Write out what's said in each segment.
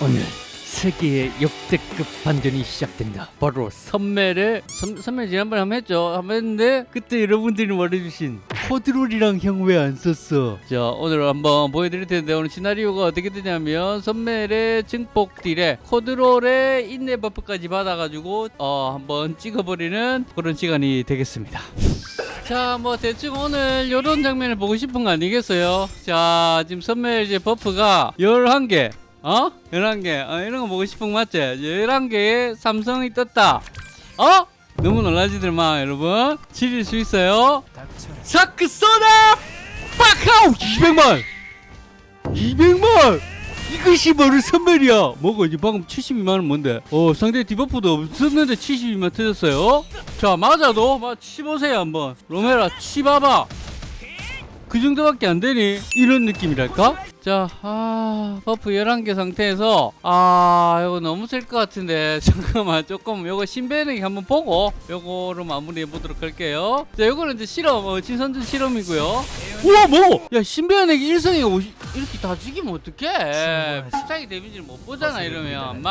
오늘 세계의 역대급 반전이 시작된다. 바로 선멜의 선, 선멜 지난번에 한번 했죠. 한번 했는데 그때 여러분들이 말해주신 코드롤이랑 형 왜 안 썼어? 자 오늘 한번 보여드릴 텐데 오늘 시나리오가 어떻게 되냐면 선멜의 증폭 딜에 코드롤의 인내 버프까지 받아가지고 어 한번 찍어버리는 그런 시간이 되겠습니다. 자, 뭐 대충 오늘 이런 장면을 보고 싶은 거 아니겠어요? 자, 지금 선멜 이제 버프가 11개. 어? 11개. 어, 이런 거 보고 싶은 거 맞지? 11개의 삼성이 떴다. 어? 너무 놀라지들 마, 여러분. 지릴 수 있어요. dark sword! 빡하우! 200만! 200만! 이것이 바로 선멜이야! 뭐가 이제 방금 72만원 뭔데? 어, 상대 debuff도 없었는데 72만 터졌어요? 자, 맞아도, 막, 치보세요, 한번. 로메라, 치봐봐! 그 정도밖에 안 되니? 이런 느낌이랄까? 자, 아, buff 11개 상태에서, 아, 이거 너무 셀 것 같은데, 잠깐만, 조금, 요거 신배내기 한번 보고, 요거로 마무리해 보도록 할게요. 자, 요거는 이제 실험, 어, 진선전 실험이고요. 우와, 뭐! 야, 신배내기 1성에 50, 이렇게 다 죽이면 어떡해. 비싸게 damage를 못 보잖아, 이러면.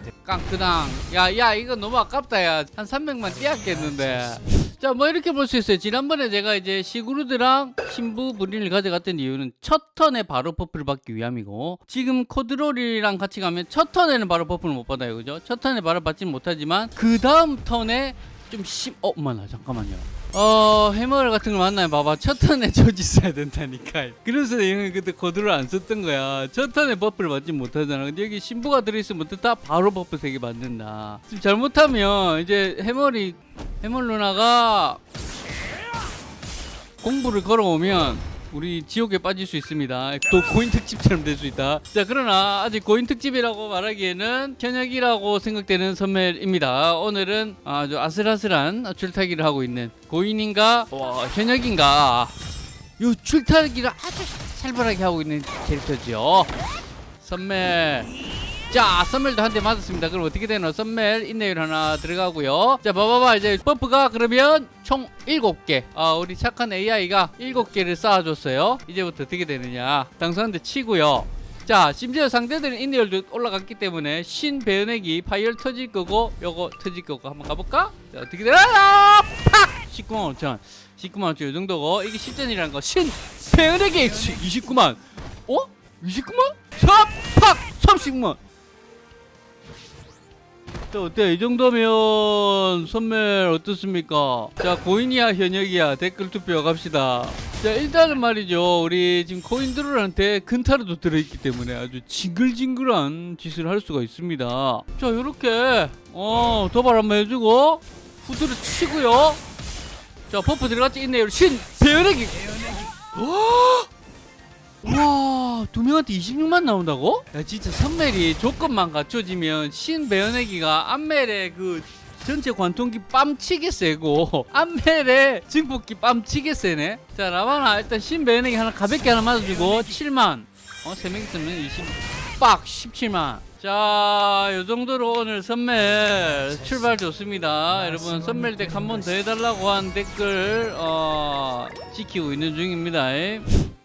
돼. 깡크당 야 야 이거 너무 아깝다 야 한 300만 떼었겠는데 자 뭐 이렇게 볼 수 있어요. 지난번에 제가 이제 시그루드랑 신부 브린을 가져갔던 이유는 첫 턴에 바로 buff를 받기 위함이고 지금 코드를이랑 같이 가면 첫 턴에는 바로 버프를 못 받아요. 그죠? 첫 턴에 바로 받지는 못하지만 그 다음 턴에 좀 심... 어, 엄마나 잠깐만요 어 해멀 같은 걸 만나면 봐봐. 첫 턴에 저지 써야 된다니까. 그래서 형이 그때 코드를 안 썼던 거야. 첫 턴에 buff를 받지 못하잖아. 근데 여기 신부가 들어있으면 다 바로 buff 3개 받는다. 지금 잘못하면 이제 해멀이 해멀 누나가 공부를 걸어오면 우리 지옥에 빠질 수 있습니다. 또 고인 특집처럼 될 수 있다. 자, 그러나 아직 고인 특집이라고 말하기에는 현역이라고 생각되는 선멜입니다. 오늘은 아주 아슬아슬한 줄타기를 하고 있는 고인인가 와, 현역인가 요 줄타기를 아주 살벌하게 하고 있는 캐릭터죠. 선멜. 자, 선멜도 한 대 맞았습니다. 그럼 어떻게 되나? 선멜 인내율 하나 들어가고요. 자, 봐봐봐. 이제 buff가 그러면 총 7개. 아, 우리 착한 AI가 7개를 쌓아줬어요. 이제부터 어떻게 되느냐. 당선한테 치고요. 자, 심지어 상대들은 인내율도 올라갔기 때문에 신 배은액이 파이어 터질 거고 요거 터질 거고 한번 가볼까? 자, 어떻게 되나? 팍! 19만 5천. 19만 5천 이 정도고 이게 실전이라는 거. 신 배은액이 29만. 어? 29만? 자, 팍! 30만. 자, 어때? 이 정도면 선멜 어떻습니까? 자, 고인이야, 현역이야? 댓글 투표 갑시다. 자, 일단은 말이죠. 우리 지금 코인들한테 근타르도 들어있기 때문에 아주 징글징글한 짓을 할 수가 있습니다. 자, 요렇게, 어, 도발 한번 해주고, 후드를 치고요. 자, buff 들어갔지? 있네요. 신! 배연액 이! 와, 두 명한테 26만 나온다고? 야, 진짜 선멜이 조건만 갖춰지면 신 배연애기가 안멜의 그 전체 관통기 빰치게 세고 안멜의 증폭기 빰치게 세네. 자, 라바나 일단 신 배연애기 하나 가볍게 하나 맞아주고 7만. 어, 3명 있으면 20. 빡 17만. 자, 요 정도로 오늘 선멜 출발 좋습니다. 여러분 선멜 deck 한 번 더 해달라고 한 댓글 어, 지키고 있는 중입니다.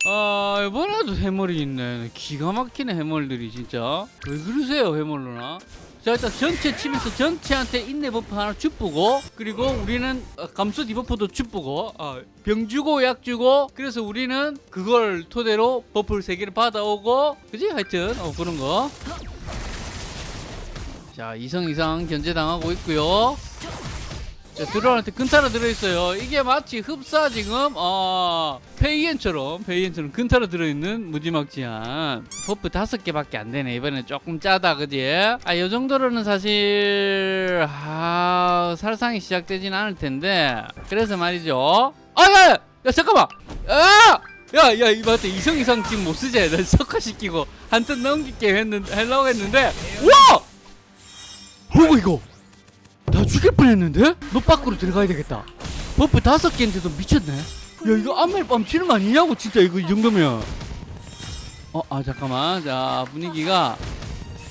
아 이번에도 해멀이 있네. 기가 막히네 해멀들이 진짜. 왜 그러세요 해멀 누나? 자 일단 전체 치면서 전체한테 인내 buff 하나 주쁘고 그리고 우리는 어, 감수 debuff도 주쁘고 어, 병 주고 약 주고 그래서 우리는 그걸 토대로 buff를 세 개를 받아오고 그지? 하여튼 어 그런 거자 이성 이상 견제당하고 있고요. 자, 드론한테 근타로 들어있어요. 이게 마치 흡사 지금 어 페이엔처럼 페이엔처럼 근타로 들어있는 무지막지한 buff 다섯 개밖에 안 되네. 이번에 조금 짜다, 그지? 아, 요 정도로는 사실 아 살상이 시작되진 않을 텐데. 그래서 말이죠. 아, 야, 잠깐만. 아! 야, 야, 이거 맞다. 이성 이상 지금 못 쓰지? 나 석화시키고 한 턴 넘기게 했는데, 하려고 했는데, 와! 뭐고 이거? 나 죽일 뻔했는데? 너 밖으로 들어가야 되겠다. buff 다섯 개인데도 미쳤네. 야 이거 안멜 빰 치는 거 아니냐고 진짜 이거 이 정도면. 어, 아 잠깐만. 자 분위기가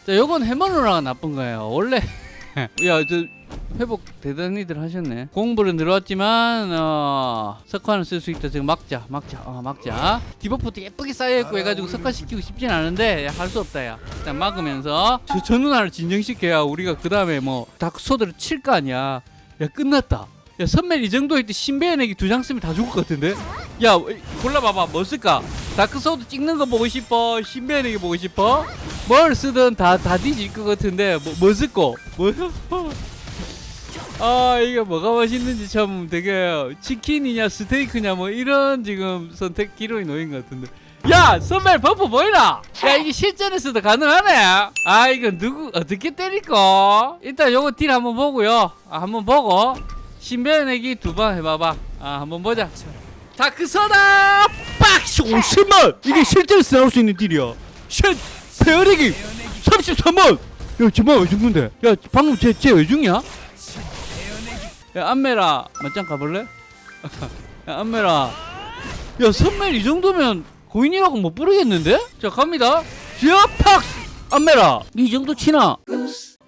자 요건 해멀 누나가 나쁜 거예요. 원래 야저 회복 대단히들 하셨네. 공부는 들어왔지만 어 석화는 쓸 수 있다. 지금 막자 막자 어 막자. debuff도 예쁘게 쌓여있고 해가지고 석화시키고 싶진 않은데 할 수 없다 야. 일단 막으면서. 저, 저 누나를 진정시켜야 우리가 그 다음에 뭐 dark sword를 칠 거 아니야. 야 끝났다. 야 선멜 이 정도 일 때 신배연에게 두 장 쓰면 다 죽을 것 같은데? 야 골라봐봐. 뭐 쓸까? dark sword 찍는 거 보고 싶어? 신배연에게 보고 싶어? 뭘 쓰든 다 다 뒤질 것 같은데 뭐, 뭐 쓸거? 뭐 아 이게 뭐가 맛있는지 참 되게 치킨이냐 스테이크냐 뭐 이런 지금 선택 기로에 놓인 것 같은데. 야 선발 buff 보이나? 야 이게 실전에서도 가능하네. 아 이거 누구 어떻게 때릴까? 일단 요거 deal 한번 보고요. 아, 한번 보고. 신변내기 두번 해봐봐. 아 한번 보자. 다크서다! 빡시 50만 이게 실전에서 나올 수 있는 딜이야? 쉣! 페어리기! 33만 야 정말 왜 죽는데? 야 방금 쟤쟤왜 죽냐? 야 안메라 맞짱 가볼래? 야 안메라 야 선멜 이 정도면 고인이라고 못 부르겠는데? 자 갑니다 지아팍스 안메라 이 정도 치나?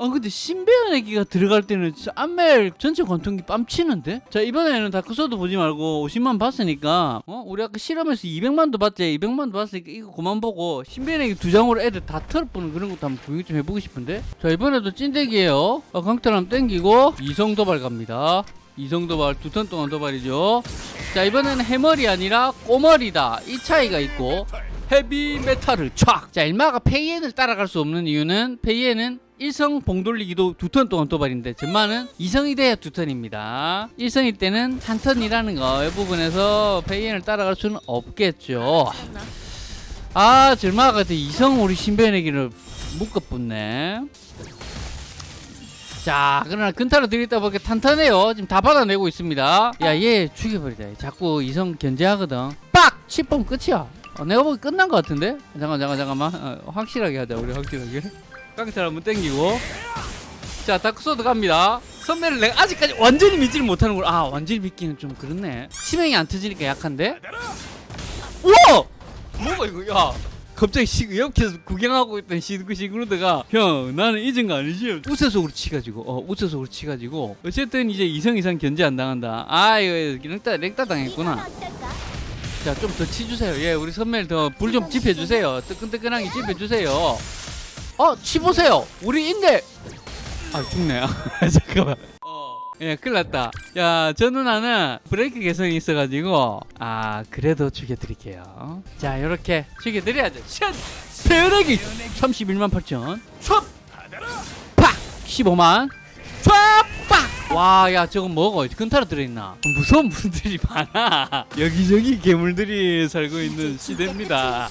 아 근데 신배연 애기가 들어갈 때는 진짜 안멜 전체 관통기 뺨치는데? 자 이번에는 다크소드 보지 말고 50만 봤으니까 어? 우리 아까 실험에서 200만도 봤지? 200만도 봤으니까 이거 그만 보고 신배연 애기 두 장으로 애들 다 털어보는 그런 것도 한번 구경 좀 해보고 싶은데? 자 이번에도 찐대기예요. 아, 강탈 한번 땡기고 이성 도발 갑니다. 이성 도발 두 턴 동안 도발이죠. 자 이번에는 해머리 아니라 꼬머리다. 이 차이가 있고. 헤비 메탈을 촥! 자 일마가 페이엔을 따라갈 수 없는 이유는 페이엔은 1성 봉 돌리기도 두 턴 동안 도발인데 전마는 2성이 돼야 두 턴입니다. 1성일 때는 한 턴이라는 거 이 부분에서 페이엔을 따라갈 수는 없겠죠. 아 절마가 같은 2성 우리 신변에기를 묶어붙네. 자 그러나 근타로 들이다 보니까 탄탄해요. 지금 다 받아내고 있습니다. 야 얘 죽여버리자. 자꾸 이성 견제하거든. 빡! 10번 끝이야. 어, 내가 보기 끝난 것 같은데? 잠깐 잠깐 잠깐만. 어, 확실하게 하자 우리 확실하게 깡탈 한번 땡기고. 자 다크소드 갑니다. 선배를 내가 아직까지 완전히 믿지를 못하는 걸 아 완전히 믿기는 좀 그렇네. 치명이 안 터지니까 약한데? 우와! 뭐가 이거 야. 갑자기 시, 옆에서 구경하고 있던 시그 시그루드가 형 나는 잊은 거 아니지? 우세속으로 치가지고 어 우세속으로 치가지고. 어쨌든 이제 이성 이상 견제 안 당한다. 아 이거 랭따 랭따 당했구나. 자 좀 더 치주세요. 예 우리 선배를 더 불 좀 집혀주세요. 뜨끈뜨끈하게 집혀주세요 어 치보세요 우리 인데 아 죽네 잠깐만 예, 큰일 났다. 야, 저 누나는 브레이크 개성이 있어가지고, 아, 그래도 죽여드릴게요. 자, 요렇게 죽여드려야죠. 샷! 배우내기! 31만 8천. 촥! 팍! 15만. 촥! 팍! 와, 야, 저건 뭐고? 근타로 들어있나? 무서운 분들이 많아. 여기저기 괴물들이 살고 있는 시대입니다.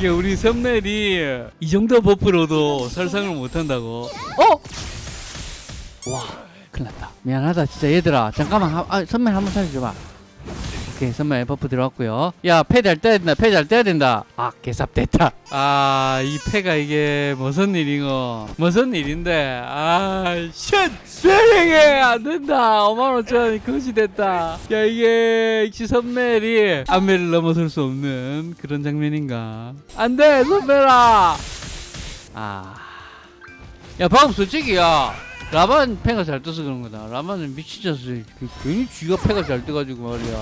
이게 우리 선멜이 이 정도 버프로도 살상을 못한다고. 어? 와. 큰일 났다 미안하다 진짜 얘들아 잠깐만 하, 아, 선멜 한번 살려줘봐 오케이 선멜 buff 들어왔고요. 야패 잘 떼야 된다 패 잘 떼야 된다. 아 개삽 됐다. 아 이 패가 이게 무슨 일이고 무슨 일인데? 아쉣 세상에 안 된다. 5만 5천 것이 됐다. 야 이게 역시 선멜이 안멜을 넘어설 수 없는 그런 장면인가? 안돼 선멜아! 아야 방금 솔직히 야 라반 패가 잘 떠서 그런 거다. 라반은 미치져서 그, 괜히 쥐가 패가 잘 떠가지고 말이야.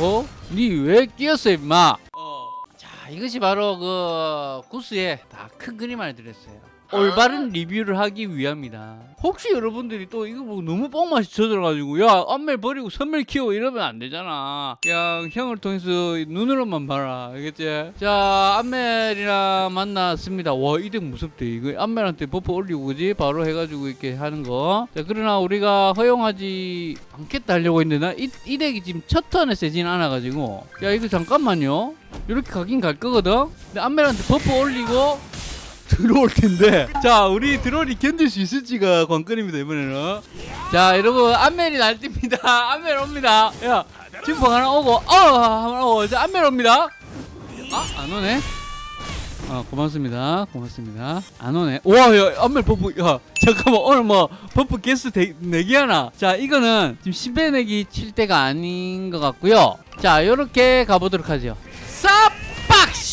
어? 니 왜 끼었어 임마? 어. 자 이것이 바로 그 구스의 다 큰 그림 안에 들었어요. 올바른 리뷰를 하기 위함이다. 혹시 여러분들이 또 이거 뭐 너무 뻥맛이 젖어가지고 야 안멜 버리고 선멜 키워 이러면 안 되잖아. 그냥 형을 통해서 눈으로만 봐라. 알겠지? 자 안멜이랑 만났습니다. 와 이 deck 무섭대. 이거 안멜한테 buff 올리고 그지? 바로 해가지고 이렇게 하는 거. 자 그러나 우리가 허용하지 않겠다 하려고 했는데 나 이 이 deck이 지금 첫 턴에 세진 않아가지고 야 이거 잠깐만요. 이렇게 가긴 갈 거거든. 근데 안멜한테 buff 올리고 들어올 텐데. 자 우리 드롤이 견딜 수 있을지가 관건입니다 이번에는. 자 여러분 안멜이 날뜁니다. 안멜 옵니다. 야 지금 하나 오고 어 하나 오고 자 안멜 옵니다. 아 안 오네? 어 고맙습니다. 고맙습니다. 안 오네. 와 야 안멜 buff 야 잠깐만 오늘 뭐 buff 개수 대, 내기 하나? 자 이거는 지금 10배 내기 칠 때가 아닌 것 같고요. 자 요렇게 가보도록 하죠. 쌉! 빡!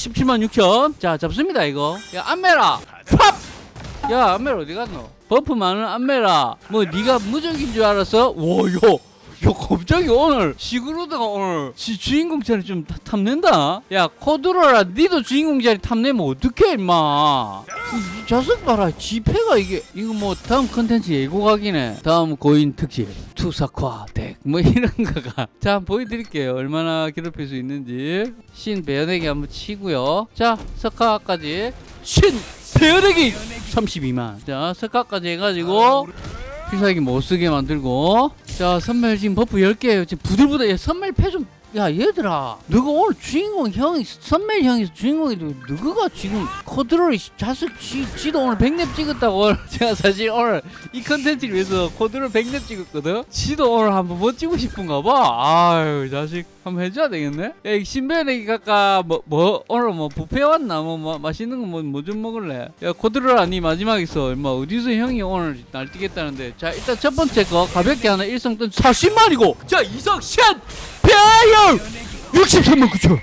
17만 6천. 자 잡습니다 이거. 야 안멜아. 팝! 야 안멜아 어디 갔노? buff 많은 안멜아. 뭐 네가 무적인 줄 알았어? 와요 야 갑자기 오늘 시그루드가 오늘 지, 주인공 자리 좀 타- 탐낸다? 야 코드롤아 니도 주인공 자리 탐내면 어떡해 임마? 이, 이 자식 봐라 지폐가 이게. 이거 뭐 다음 컨텐츠 예고각이네. 다음 고인 특집 투사화 deck 뭐 이런 거가. 자 한번 보여드릴게요. 얼마나 괴롭힐 수 있는지. 신 배연에게 한번 치고요. 자 석화까지. 신 배연에게 32만. 자 석화까지 해가지고 필살기 못쓰게 만들고 자 선멸 지금 버프 10개예요. 지금 부들부들 야, 선멸 패좀 야 얘들아. 너가 오늘 주인공 형이 선멸 형이 주인공이 너가 지금 코드롤 자식 지, 지도 오늘 100렙 찍었다고 제가 사실 오늘 이 컨텐츠를 위해서 코드롤 100렙 찍었거든? 지도 오늘 한번 멋지고 싶은가 봐. 아유 자식 한번 해줘야 되겠네? 야, 이 신변이 각까 뭐, 뭐 오늘 뭐 뷔페 왔나? 뭐, 뭐 맛있는 거 뭐 뭐 좀 먹을래? 야 코드롤 아니 마지막 있어 얼마 어디서 형이 오늘 날 뛰겠다는데. 자 일단 첫 번째 거 가볍게 하나 일성 뜬 40만이고. 자 이성 샷! 배열! 63만 9천!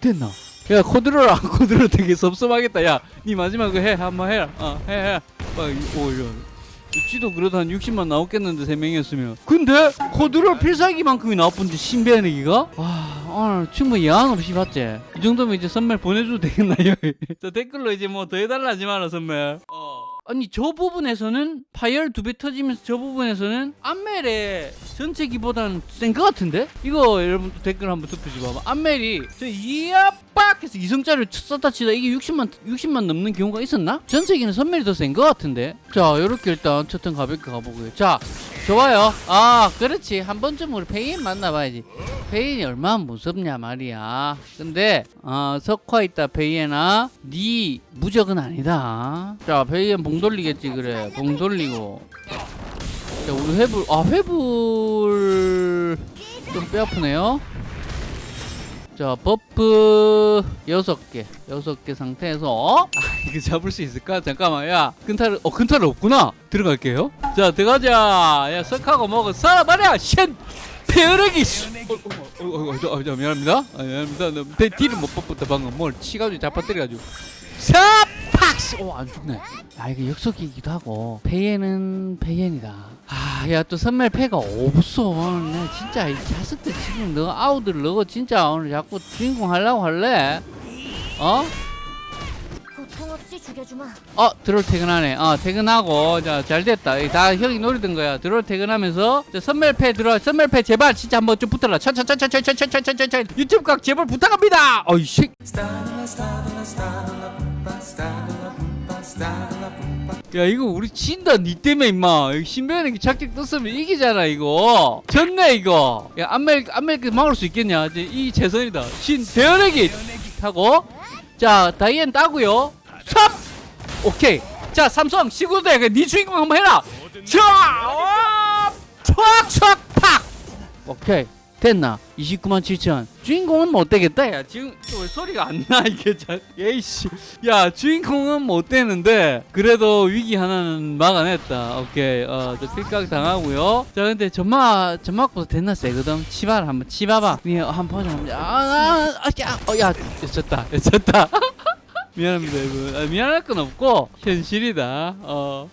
됐나? 야 코드롤 안 코드롤 되게 섭섭하겠다. 야 니 마지막 거 해. 한번 해라 어 해해. 오 이런 지도 그래도 한 60만 나왔겠는데 세 명이었으면. 근데 코드롤 필살기만큼이 나쁜데 신비한애기가? 와 오늘 충분히 야한 없이 봤지. 이 정도면 이제 선물 보내줘도 되겠나요 저 댓글로 이제 뭐 더 해달라 하지 마라 선물. 어. 아니 저 부분에서는 파열 두 배 터지면서 저 부분에서는 안멜의 전체 기보다는 센 것 같은데? 이거 여러분 댓글 한번 투표 좀 봐봐 안멜이 저빡 해서 이성짜리를 썼다 치다 이게 60만 60만 넘는 경우가 있었나? 전체기는 선멜이 더 센 것 같은데 자 요렇게 일단 첫턴 가볍게 가보고요 자 좋아요. 아 그렇지. 한 번쯤 우리 페이엔 만나봐야지. 페이엔이 얼마나 무섭냐 말이야. 근데 어 석화 있다 페이엔아 네 무적은 아니다. 자 페이엔 봉 돌리겠지 그래. 봉 돌리고. 자 우리 회불 아 회불. 좀 뼈아프네요 자 buff 여섯 개 여섯 개 상태에서. 아 이거 잡을 수 있을까? 잠깐만 야 근탈 어 근탈 없구나. 들어갈게요. 자 들어가자. 야 석하고 먹어. 살아봐라 쉔. 페어레기 어, 어, 어, 어, 어, 저, 어, 저, 미안합니다. 아, 미안합니다. 나 대, 뒤를 못 뽑았다 방금. 뭘 치가지고 잡아뜨려가지고. 사 팍스 오안 죽네 아 이거 역속이기도 하고 페이엔은 페이엔이다 아야 또 선멸 패가 없어 오늘 내 진짜 이 자식들 지금 너 아우들 너 진짜 오늘 자꾸 주인공 하려고 할래? 어? 고통 없이 죽여주마. 어 드롤 퇴근하네 어 퇴근하고 자 잘됐다 이다 형이 노리던 거야 드롤 퇴근하면서 자, 선멸패 들어 선멸패 제발 진짜 한번 좀 붙어라 천천천천천천천천천천 유튜브 각 제발 부탁합니다 어이 씨 야 이거 우리 진다 니 때문에 임마. 신변이 작작 떴으면 이기잖아 이거. 졌네 이거. 야 안멜 안멜 막을 수 있겠냐? 이제 이 최선이다. 신 대연에게 타고. 자 다이앤 따고요. 3 오케이. 자 삼성 시구대 네 주인공 한번 해라. 자 촥촥 팍! 오케이 됐나? 29만 7천. 주인공은 못 되겠다 야. 지금 왜 소리가 안 나 이게 자 예이씨. 야 주인공은 못 되는데? 그래도 위기 하나는 막아냈다. 오케이. 어저 필각 당하고요. 자 근데 전마 전막보다 됐나 세거든? 치바를 한번 치봐봐. 니 한번 보자 한번 아아아야어야 졌다 졌다. 미안합니다 여러분. 아, 미안할 건 없고 현실이다. 어